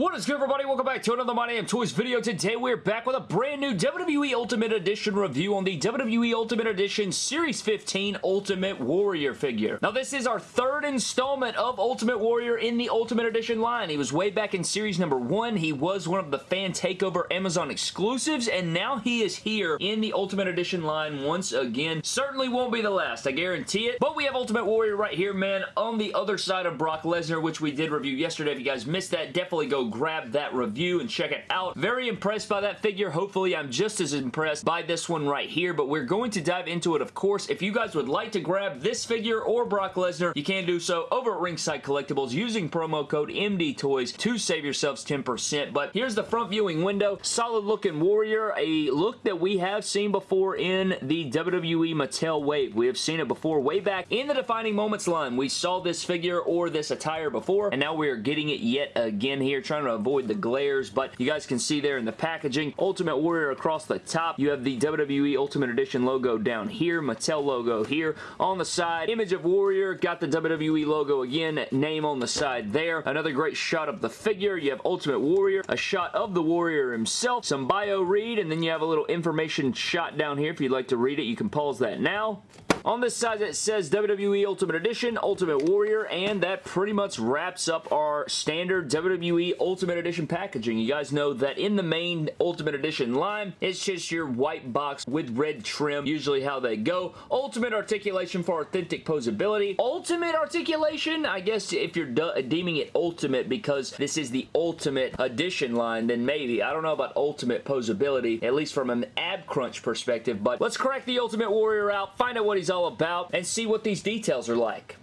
What is good everybody? Welcome back to another My Damn Toys video. Today we're back with a brand new WWE Ultimate Edition review on the WWE Ultimate Edition Series 15 Ultimate Warrior figure. Now this is our third installment of Ultimate Warrior in the Ultimate Edition line. He was way back in series number one. He was one of the Fan Takeover Amazon exclusives and now he is here in the Ultimate Edition line once again. Certainly won't be the last, I guarantee it. But we have Ultimate Warrior right here, man, on the other side of Brock Lesnar, which we did review yesterday. If you guys missed that, definitely go grab that review and check it out. Very impressed by that figure. Hopefully, I'm just as impressed by this one right here, but we're going to dive into it, of course. If you guys would like to grab this figure or Brock Lesnar, you can do so over at Ringside Collectibles using promo code MDTOYS to save yourselves 10%. But here's the front viewing window. Solid looking Warrior, a look that we have seen before in the WWE Mattel Wave. We have seen it before way back in the Defining Moments line. We saw this figure or this attire before, and now we are getting it yet again here, trying to avoid the glares, but you guys can see there in the packaging, Ultimate Warrior across the top. You have the WWE Ultimate Edition logo down here, Mattel logo here. On the side, image of Warrior, got the WWE logo again, name on the side there. Another great shot of the figure. You have Ultimate Warrior, a shot of the Warrior himself, some bio read, and then you have a little information shot down here. If you'd like to read it, you can pause that now. On this side it says WWE Ultimate Edition, Ultimate Warrior, and that pretty much wraps up our standard WWE Ultimate Edition packaging. You guys know that in the main Ultimate Edition line, it's just your white box with red trim, usually how they go. Ultimate articulation for authentic posability. Ultimate articulation, I guess if you're deeming it ultimate because this is the Ultimate Edition line, then maybe. I don't know about ultimate posability, at least from an ab crunch perspective, but let's crack the Ultimate Warrior out, find out what he's all about, and see what these details are like.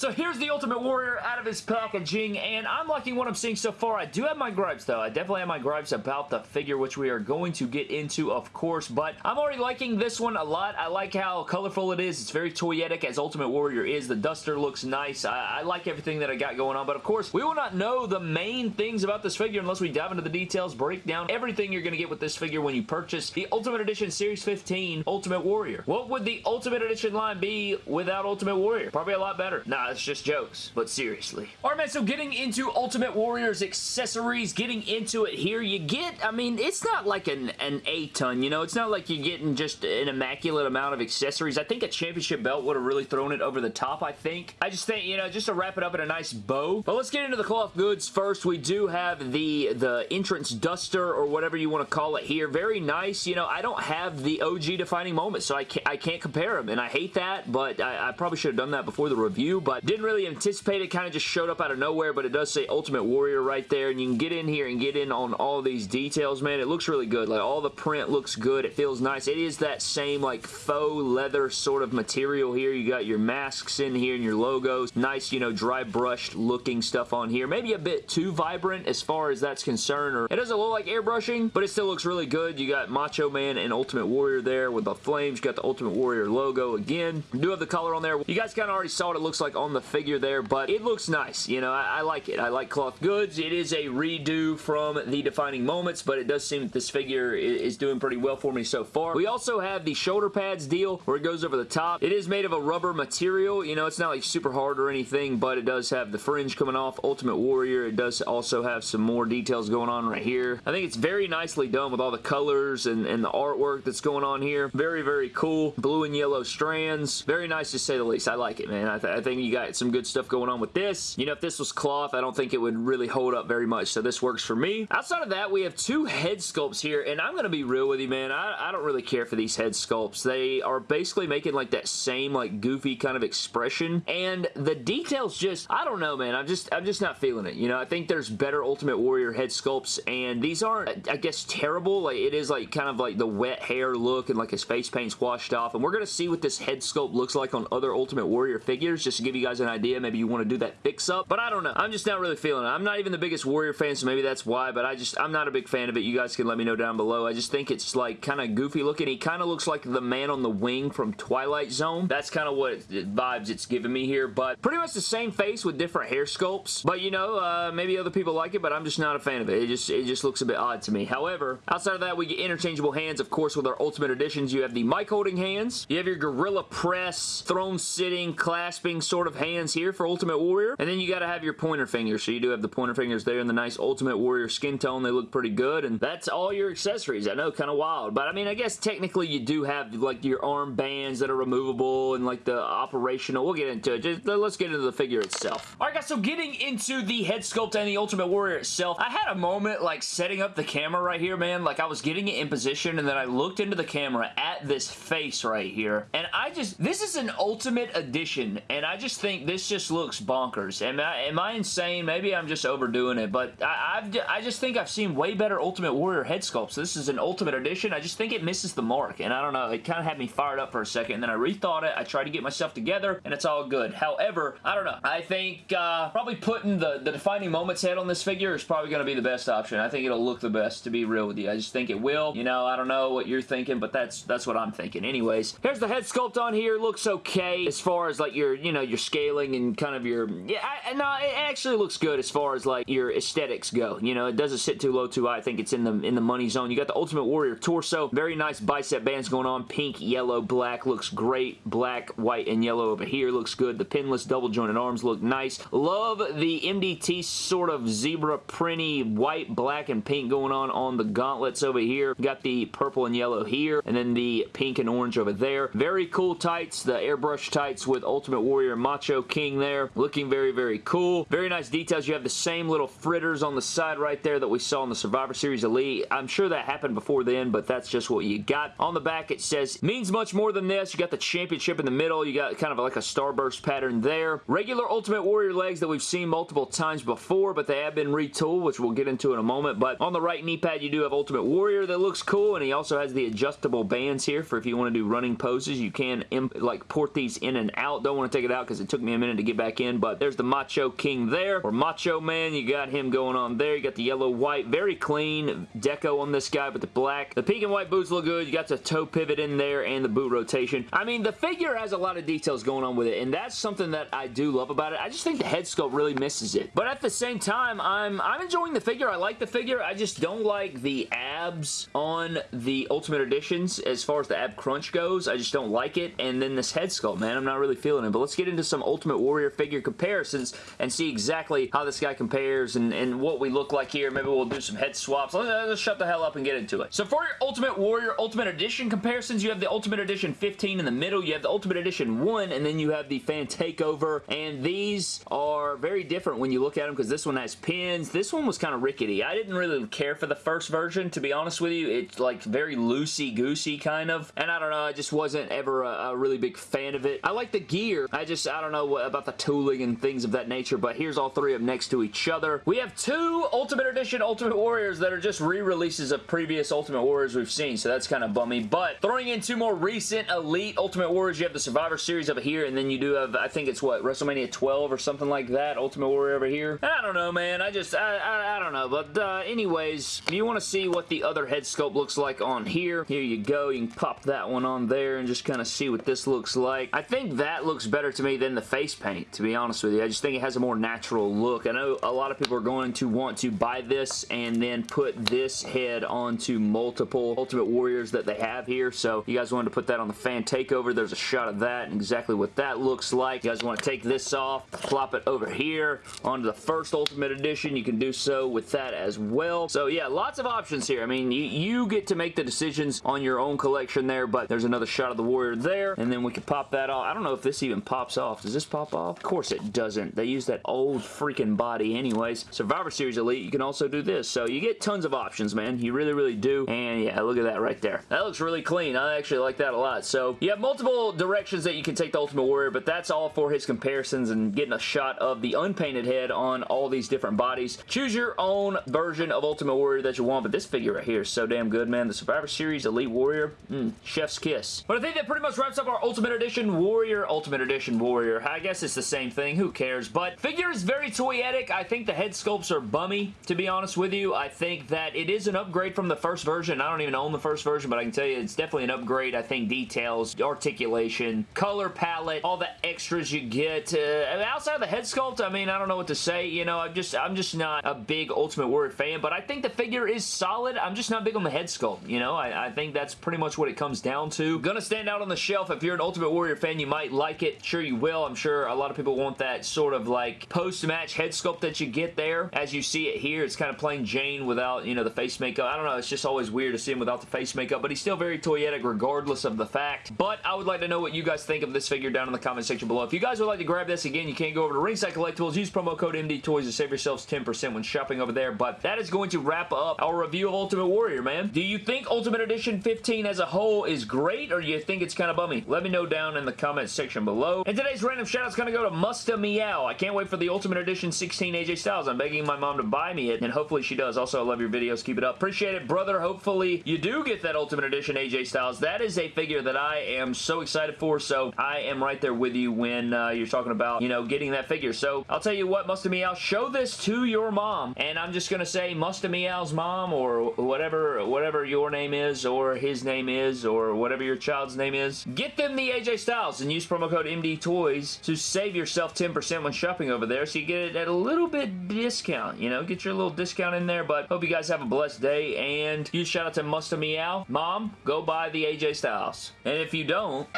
So here's the Ultimate Warrior out of his packaging, and I'm liking what I'm seeing so far. I do have my gripes, though. I definitely have my gripes about the figure, which we are going to get into, of course, but I'm already liking this one a lot. I like how colorful it is. It's very toyetic, as Ultimate Warrior is. The duster looks nice. I, I like everything that I got going on, but of course, we will not know the main things about this figure unless we dive into the details, break down everything you're going to get with this figure when you purchase the Ultimate Edition Series 15 Ultimate Warrior. What would the Ultimate Edition line be without Ultimate Warrior? Probably a lot better. Nah, it's just jokes, but seriously. Alright man, so getting into Ultimate Warrior's accessories, getting into it here, you get, I mean, it's not like an, an A-ton, you know? It's not like you're getting just an immaculate amount of accessories. I think a championship belt would have really thrown it over the top, I think. I just think, you know, just to wrap it up in a nice bow. But let's get into the cloth goods first. We do have the, the entrance duster or whatever you want to call it here. Very nice. You know, I don't have the OG defining moment, so I can't, I can't compare them, and I hate that, but I, I probably should have done that before the review, but didn't really anticipate it. Kind of just showed up out of nowhere, but it does say Ultimate Warrior right there, and you can get in here and get in on all these details, man. It looks really good. Like, all the print looks good. It feels nice. It is that same, like, faux leather sort of material here. You got your masks in here and your logos. Nice, you know, dry brushed looking stuff on here. Maybe a bit too vibrant as far as that's concerned, or it doesn't look like airbrushing, but it still looks really good. You got Macho Man and Ultimate Warrior there with the flames. You got the Ultimate Warrior logo again. You do have the color on there. You guys kind of already saw what it looks like on the figure there, but it looks nice. You know, I, I, like it. I like cloth goods. It is a redo from the Defining Moments, but it does seem that this figure is doing pretty well for me so far. We also have the shoulder pads deal where it goes over the top. It is made of a rubber material. You know, it's not like super hard or anything, but it does have the fringe coming off. Ultimate Warrior. It does also have some more details going on right here. I think it's very nicely done with all the colors and, and the artwork that's going on here. Very, very cool. Blue and yellow strands. Very nice to say the least. I like it, man. I, th I think you got some good stuff going on with this. You know, if this was cloth, I don't think it would really hold up very much, so this works for me. Outside of that, we have two head sculpts here, and I'm going to be real with you, man. I, I don't really care for these head sculpts. They are basically making like that same like goofy kind of expression, and the details just, I don't know, man. I'm just, I'm just not feeling it. You know, I think there's better Ultimate Warrior head sculpts, and these aren't, I guess, terrible. Like, it is like kind of like the wet hair look and like his face paint's washed off, and we're going to see what this head sculpt looks like on other Ultimate Warrior figures, just to give you guys an idea. Maybe you want to do that fix up, but I don't know. I'm just not really feeling it. I'm not even the biggest Warrior fan, so maybe that's why, but I just, I'm not a big fan of it. You guys can let me know down below. I just think it's like kind of goofy looking. He kind of looks like the man on the wing from Twilight Zone. That's kind of what it, vibes it's giving me here, but pretty much the same face with different hair sculpts, but you know, uh, maybe other people like it, but I'm just not a fan of it. It just, it just looks a bit odd to me. However, outside of that, we get interchangeable hands, of course, with our Ultimate Editions. You have the mic holding hands. You have your Gorilla Press, throne sitting, clasping sort of of hands here for Ultimate Warrior. And then you got to have your pointer fingers. So you do have the pointer fingers there in the nice Ultimate Warrior skin tone. They look pretty good. And that's all your accessories. I know, kind of wild. But I mean, I guess technically you do have like your arm bands that are removable and like the operational. We'll get into it. Just, let's get into the figure itself. Alright guys, so getting into the head sculpt and the Ultimate Warrior itself, I had a moment like setting up the camera right here, man. Like I was getting it in position and then I looked into the camera at this face right here. And I just, this is an Ultimate Edition and I think this just looks bonkers. Am I, am I insane? Maybe I'm just overdoing it, but I, I've, I just think I've seen way better Ultimate Warrior head sculpts. This is an Ultimate Edition. I just think it misses the mark and I don't know, it kind of had me fired up for a second and then I rethought it. I tried to get myself together and it's all good. However, I don't know. I think uh, probably putting the, the defining moments head on this figure is probably going to be the best option. I think it'll look the best, to be real with you. I just think it will. You know, I don't know what you're thinking, but that's that's what I'm thinking. Anyways, here's the head sculpt on here. Looks okay as far as like your, you know, your scaling and kind of your... Yeah, I, no, it actually looks good as far as like your aesthetics go. You know, it doesn't sit too low, too high. I think it's in the in the money zone. You got the Ultimate Warrior torso. Very nice bicep bands going on. Pink, yellow, black. Looks great. Black, white, and yellow over here. Looks good. The pinless double jointed arms look nice. Love the MDT sort of zebra printy white, black, and pink going on on the gauntlets over here. Got the purple and yellow here, and then the pink and orange over there. Very cool tights. The airbrush tights with Ultimate Warrior Macho King there. Looking very, very cool. Very nice details. You have the same little fritters on the side right there that we saw in the Survivor Series Elite. I'm sure that happened before then, but that's just what you got. On the back, it says, means much more than this. You got the championship in the middle. You got kind of like a starburst pattern there. Regular Ultimate Warrior legs that we've seen multiple times before, but they have been retooled, which we'll get into in a moment. But on the right knee pad, you do have Ultimate Warrior that looks cool, and he also has the adjustable bands here for if you want to do running poses. You can like port these in and out. Don't want to take it out because it took me a minute to get back in, but there's the Macho King there, or Macho Man. You got him going on there. You got the yellow, white, very clean deco on this guy, but the black. The pink and white boots look good. You got the toe pivot in there and the boot rotation. I mean, the figure has a lot of details going on with it, and that's something that I do love about it. I just think the head sculpt really misses it. But at the same time, I'm, I'm enjoying the figure. I like the figure. I just don't like the abs on the Ultimate Editions as far as the ab crunch goes. I just don't like it. And then this head sculpt, man, I'm not really feeling it. But let's get into some Ultimate Warrior figure comparisons and see exactly how this guy compares and, and what we look like here. Maybe we'll do some head swaps. Let's, let's shut the hell up and get into it. So for your Ultimate Warrior Ultimate Edition comparisons, you have the Ultimate Edition 15 in the middle. You have the Ultimate Edition 1 and then you have the Fan Takeover. And these are very different when you look at them because this one has pins. This one was kind of rickety. I didn't really care for the first version, to be honest with you. It's like very loosey-goosey kind of. And I don't know, I just wasn't ever a, a, really big fan of it. I like the gear. I just, I don't know what, about the tooling and things of that nature, but here's all three of them next to each other. We have two Ultimate Edition Ultimate Warriors that are just re-releases of previous Ultimate Warriors we've seen, so that's kind of bummy. But throwing in two more recent Elite Ultimate Warriors, you have the Survivor Series over here, and then you do have, I think it's what, WrestleMania 12 or something like that, Ultimate Warrior over here. I don't know, man. I just, I, I, I don't know. But uh, anyways, if you want to see what the other head sculpt looks like on here, here you go. You can pop that one on there and just kind of see what this looks like. I think that looks better to me than the face paint, to be honest with you. I just think it has a more natural look. I know a lot of people are going to want to buy this and then put this head onto multiple Ultimate Warriors that they have here. So you guys wanted to put that on the fan takeover. There's a shot of that and exactly what that looks like. You guys want to take this off, plop it over here onto the first Ultimate Edition. You can do so with that as well. So yeah, lots of options here. I mean, you, you get to make the decisions on your own collection there, but there's another shot of the Warrior there, and then we can pop that off. I don't know if this even pops off. Does this pop off? Of course it doesn't. They use that old freaking body anyways. Survivor Series Elite, you can also do this. So you get tons of options, man. You really, really do. And yeah, look at that right there. That looks really clean. I actually like that a lot. So you have multiple directions that you can take the Ultimate Warrior, but that's all for his comparisons and getting a shot of the unpainted head on all these different bodies. Choose your own version of Ultimate Warrior that you want, but this figure right here is so damn good, man. The Survivor Series Elite Warrior, mm, chef's kiss. But I think that pretty much wraps up our Ultimate Edition Warrior, Ultimate Edition Warrior. I guess it's the same thing. Who cares? But figure is very toyetic. I think the head sculpts are bummy, to be honest with you. I think that it is an upgrade from the first version. I don't even own the first version, but I can tell you it's definitely an upgrade. I think details, articulation, color palette, all the extras you get. Uh, outside of the head sculpt, I mean, I don't know what to say. You know, I'm just, I'm just not a big Ultimate Warrior fan, but I think the figure is solid. I'm just not big on the head sculpt. You know, I, I think that's pretty much what it comes down to. Gonna stand out on the shelf. If you're an Ultimate Warrior fan, you might like it. Sure you will. Tell, I'm sure a lot of people want that sort of like post-match head sculpt that you get there. As you see it here, it's kind of plain Jane without, you know, the face makeup. I don't know, it's just always weird to see him without the face makeup, but he's still very toyetic regardless of the fact. But I would like to know what you guys think of this figure down in the comment section below. If you guys would like to grab this, again, you can go over to Ringside Collectibles, use promo code MD Toys to save yourselves 10% when shopping over there. But that is going to wrap up our review of Ultimate Warrior, man. Do you think Ultimate Edition 15 as a whole is great, or do you think it's kind of bummy? Let me know down in the comment section below. And today's random shout is going to go to Musta Meow. I can't wait for the Ultimate Edition 16 AJ Styles. I'm begging my mom to buy me it, and hopefully she does. Also, I love your videos. Keep it up. Appreciate it, brother. Hopefully you do get that Ultimate Edition AJ Styles. That is a figure that I am so excited for, so I am right there with you when uh, you're talking about, you know, getting that figure. So I'll tell you what, Musta Meow, show this to your mom, and I'm just going to say Musta Meow's mom or whatever, whatever your name is or his name is or whatever your child's name is. Get them the AJ Styles and use promo code MD Toys to save yourself 10% when shopping over there so you get it at a little bit discount, you know, get your little discount in there, but hope you guys have a blessed day, and huge shout out to Musta Meow. Mom, go buy the AJ Styles. And if you don't...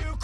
You